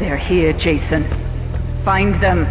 They're here, Jason. Find them.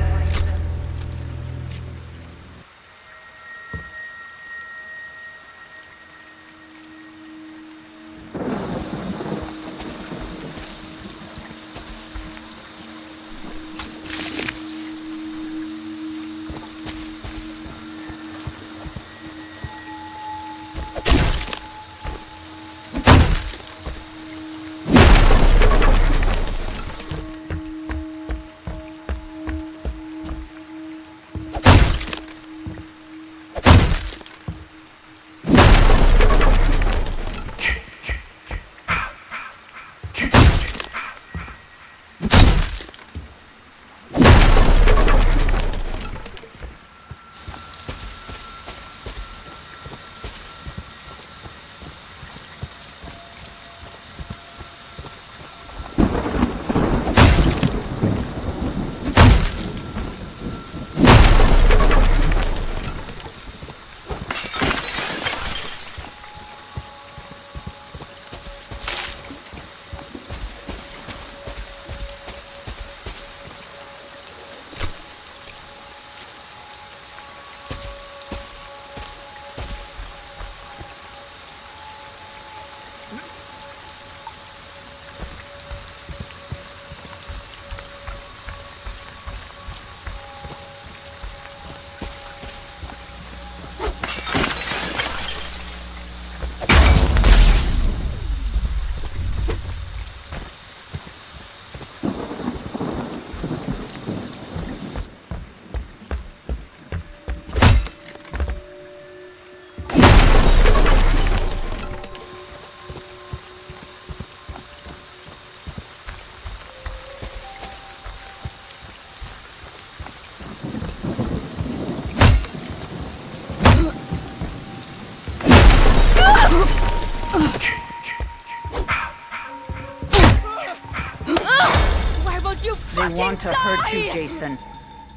To die? hurt you, Jason.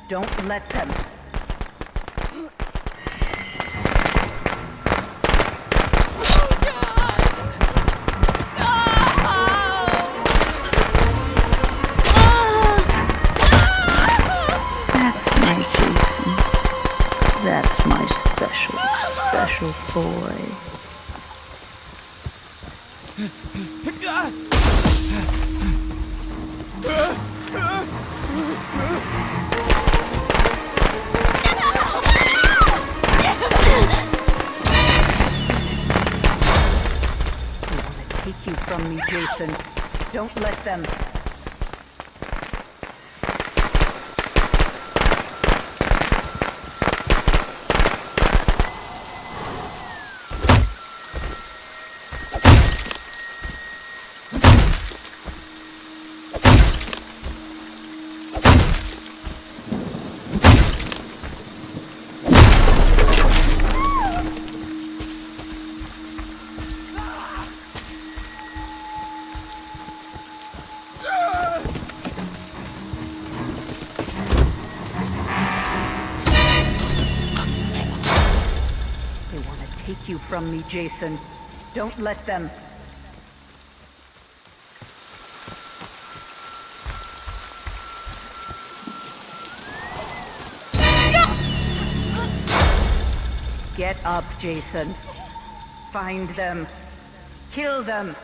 Don't let them. Don't let them. You from me, Jason. Don't let them. Get up, Jason. Find them. Kill them.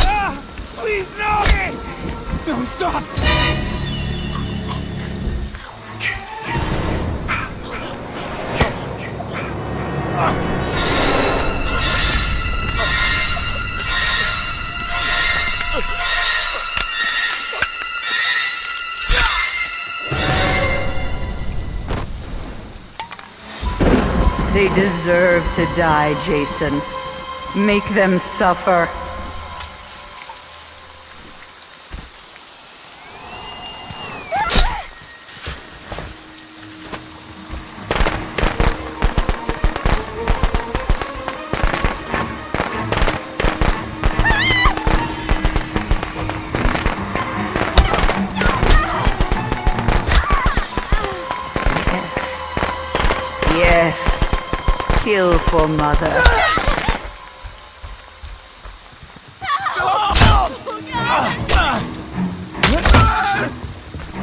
Ah, please, no! No, stop! They deserve to die, Jason. Make them suffer. Kill for mother.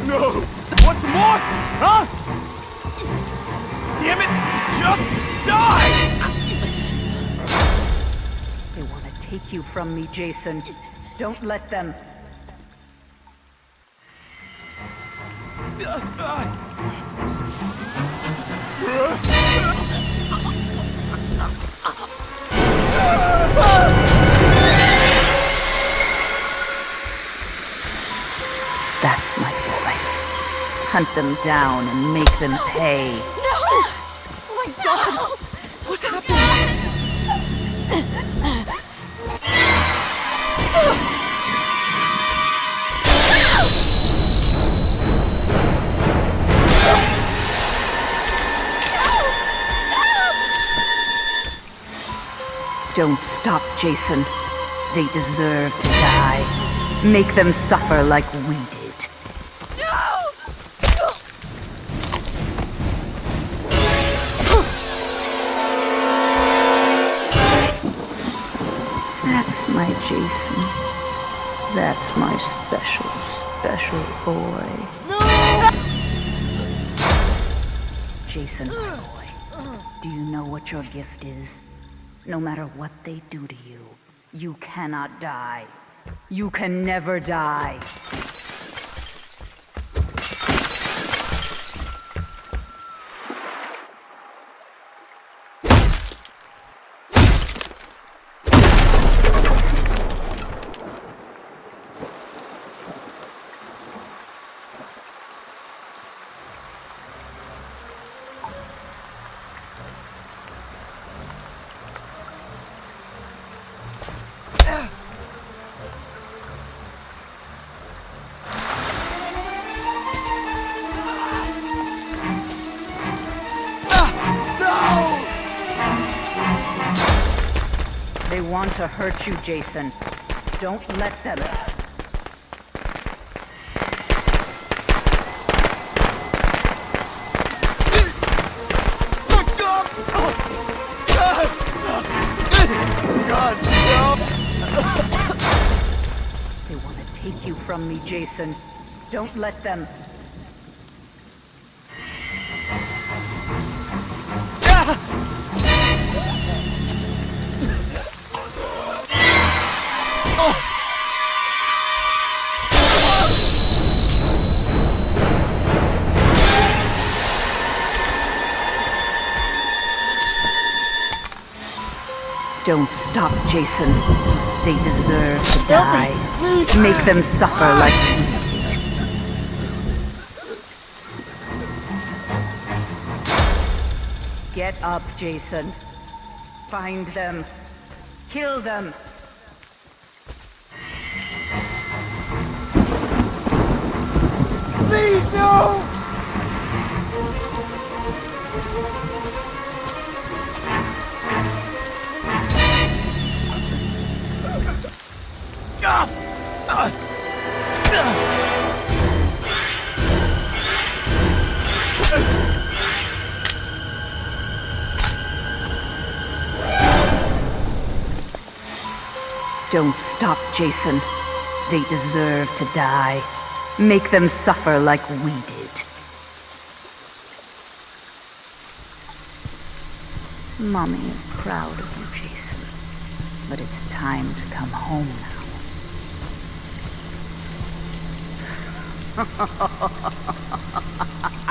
No! Some more? Huh? Damn it! Just die! They want to take you from me, Jason. Don't let them. That's Hunt them down and make them pay. No! Oh my god! What happened? Don't stop, Jason. They deserve to die. Make them suffer like we did. My special, special boy. No! Jason, my boy. Do you know what your gift is? No matter what they do to you, you cannot die. You can never die. Want to hurt you, Jason. Don't let them. God, no! They want to take you from me, Jason. Don't let them. Don't stop, Jason. They deserve to die. Make them suffer like we did. Get up, Jason. Find them. Kill them. Please, no! Don't stop, Jason. They deserve to die. Make them suffer like we did. Mommy is proud of you, Jason. But it's time to come home now. Ha ha ha ha ha ha ha ha ha!